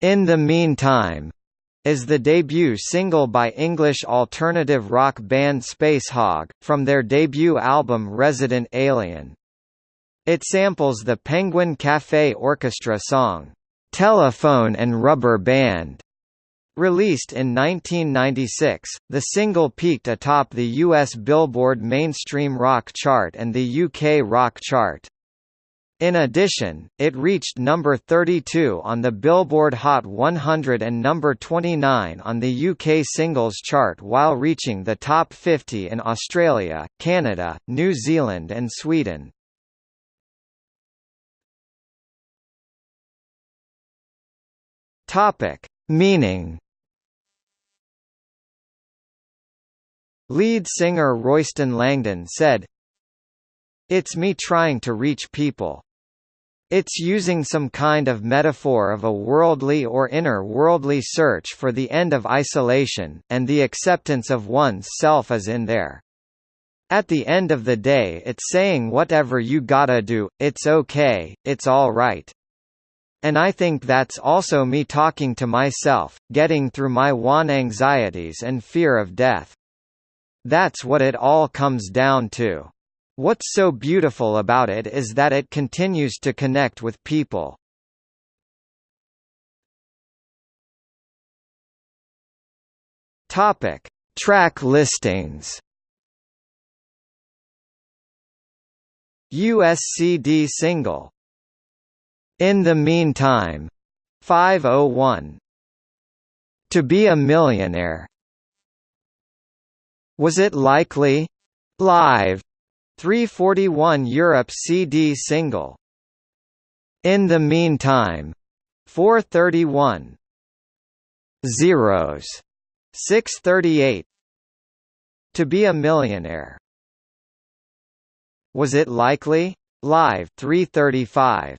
In the Meantime is the debut single by English alternative rock band Spacehog, from their debut album Resident Alien. It samples the Penguin Cafe Orchestra song, "'Telephone and Rubber Band' Released in 1996, the single peaked atop the US Billboard Mainstream Rock chart and the UK Rock chart. In addition, it reached number 32 on the Billboard Hot 100 and number 29 on the UK Singles Chart while reaching the top 50 in Australia, Canada, New Zealand and Sweden. Topic: Meaning Lead singer Royston Langdon said, It's me trying to reach people. It's using some kind of metaphor of a worldly or inner worldly search for the end of isolation, and the acceptance of one's self is in there. At the end of the day it's saying whatever you gotta do, it's okay, it's alright. And I think that's also me talking to myself, getting through my one anxieties and fear of death. That's what it all comes down to. What's so beautiful about it is that it continues to connect with people. Topic: Track listings. USCD single. In the meantime, 501. To be a millionaire. Was it likely? Live. 341 Europe CD single. In the meantime. 431. Zeros. 638. To be a millionaire. Was it likely? Live 335.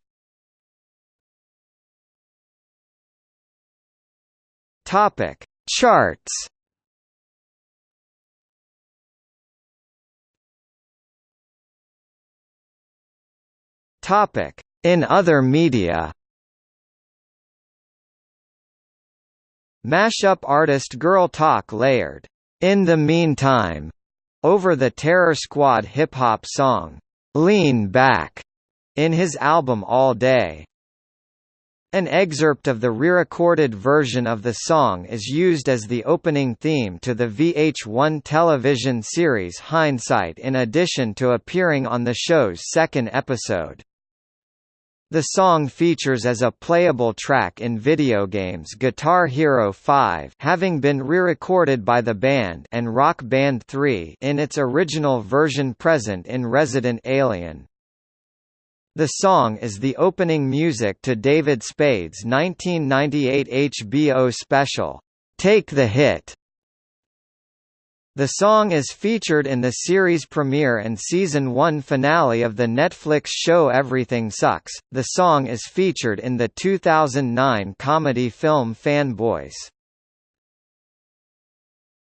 Topic: Charts. Topic: In other media. Mashup artist Girl Talk layered, "In the Meantime," over the Terror Squad hip-hop song, "Lean Back," in his album All Day. An excerpt of the re-recorded version of the song is used as the opening theme to the VH1 television series Hindsight in addition to appearing on the show's second episode. The song features as a playable track in video games Guitar Hero 5 having been re-recorded by the band and Rock Band 3 in its original version present in Resident Alien. The song is the opening music to David Spade's 1998 HBO special, Take the Hit, the song is featured in the series premiere and season 1 finale of the Netflix show Everything Sucks. The song is featured in the 2009 comedy film Fanboys.